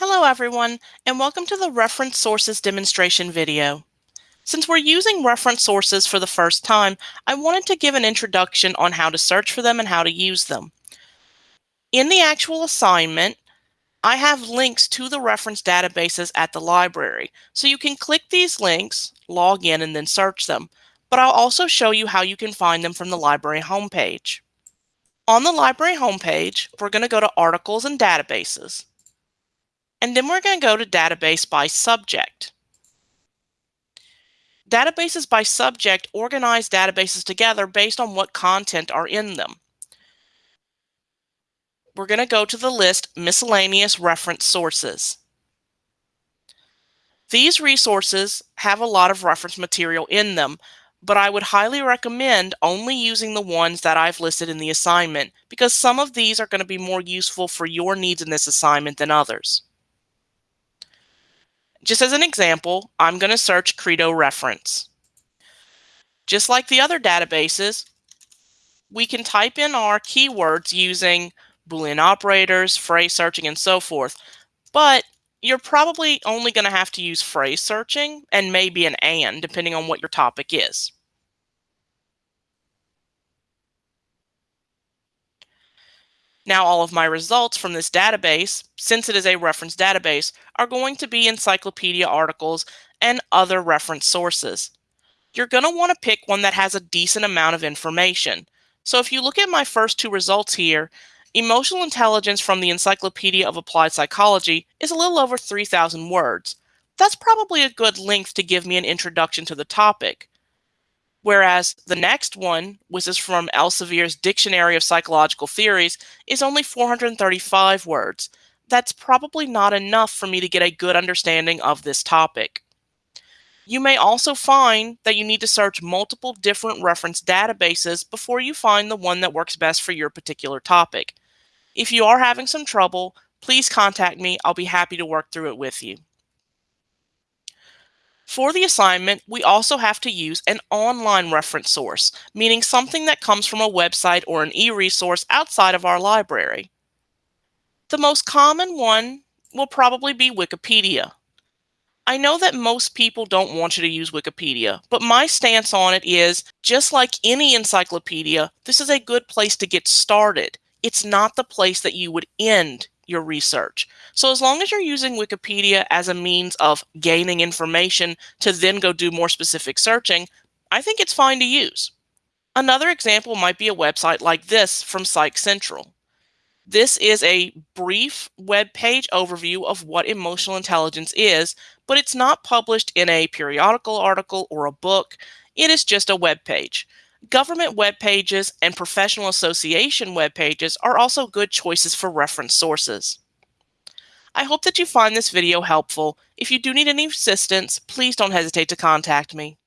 Hello everyone, and welcome to the reference sources demonstration video. Since we're using reference sources for the first time, I wanted to give an introduction on how to search for them and how to use them. In the actual assignment, I have links to the reference databases at the library, so you can click these links, log in, and then search them. But I'll also show you how you can find them from the library homepage. On the library homepage, we're going to go to Articles and Databases. And then we're going to go to database by subject. Databases by subject organize databases together based on what content are in them. We're going to go to the list miscellaneous reference sources. These resources have a lot of reference material in them, but I would highly recommend only using the ones that I've listed in the assignment because some of these are going to be more useful for your needs in this assignment than others. Just as an example, I'm going to search Credo reference. Just like the other databases, we can type in our keywords using Boolean operators, phrase searching, and so forth. But you're probably only going to have to use phrase searching and maybe an and, depending on what your topic is. Now all of my results from this database, since it is a reference database, are going to be encyclopedia articles and other reference sources. You're going to want to pick one that has a decent amount of information. So if you look at my first two results here, emotional intelligence from the Encyclopedia of Applied Psychology is a little over 3,000 words. That's probably a good length to give me an introduction to the topic. Whereas the next one, which is from Elsevier's Dictionary of Psychological Theories, is only 435 words. That's probably not enough for me to get a good understanding of this topic. You may also find that you need to search multiple different reference databases before you find the one that works best for your particular topic. If you are having some trouble, please contact me. I'll be happy to work through it with you. For the assignment, we also have to use an online reference source, meaning something that comes from a website or an e-resource outside of our library. The most common one will probably be Wikipedia. I know that most people don't want you to use Wikipedia, but my stance on it is just like any encyclopedia, this is a good place to get started. It's not the place that you would end your research. So as long as you're using Wikipedia as a means of gaining information to then go do more specific searching, I think it's fine to use. Another example might be a website like this from Psych Central. This is a brief web page overview of what emotional intelligence is, but it's not published in a periodical article or a book. It is just a web page. Government web pages and professional association web pages are also good choices for reference sources. I hope that you find this video helpful. If you do need any assistance, please don't hesitate to contact me.